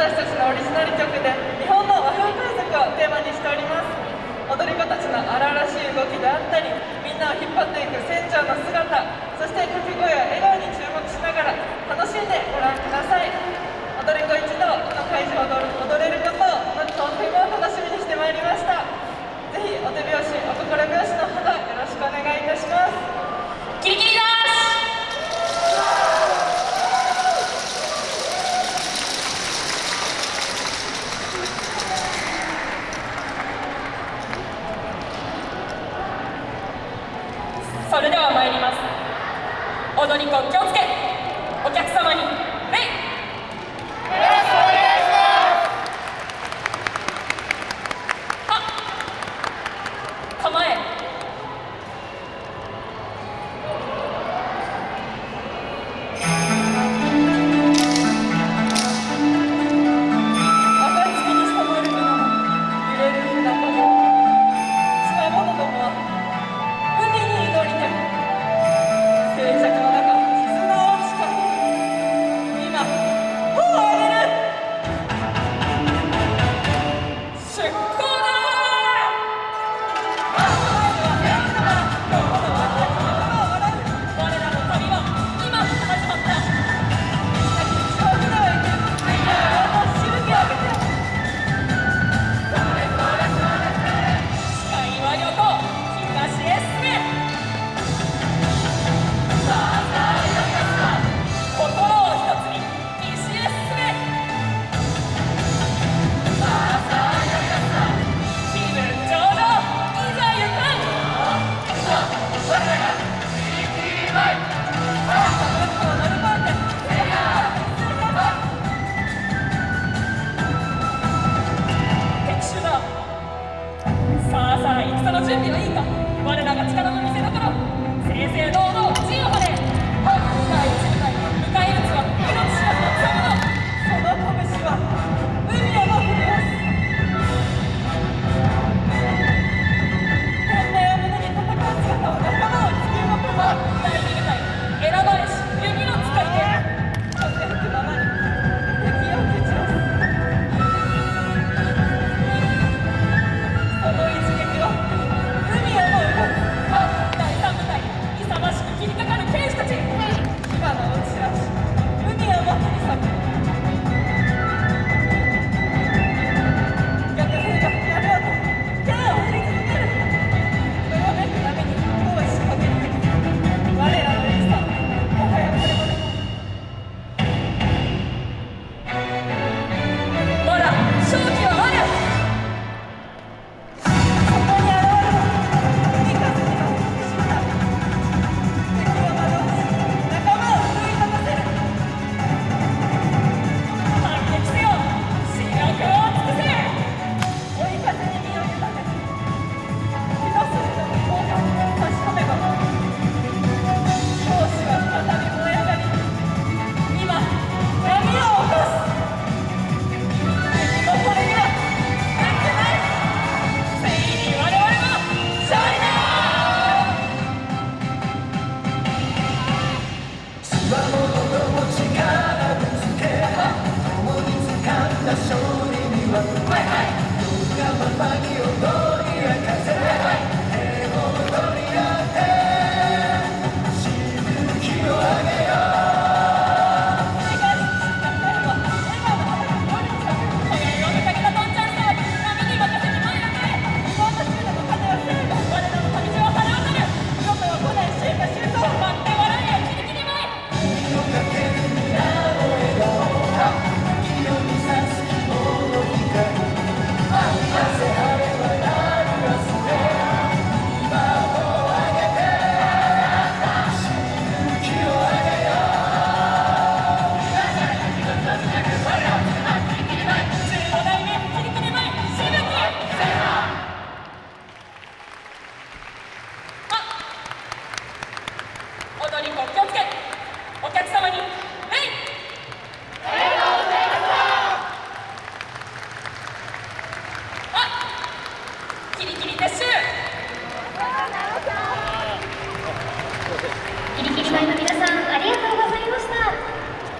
私たちのオリジナル曲で日本の和風対策をテーマにしております。踊り子たちの荒々しい動きであったりみんなを引っ張っていく船長の姿そして掛け声や笑顔に注目しながら楽しんでご覧ください。踊り子気をつけ準備はいいか我らが力の見せどこ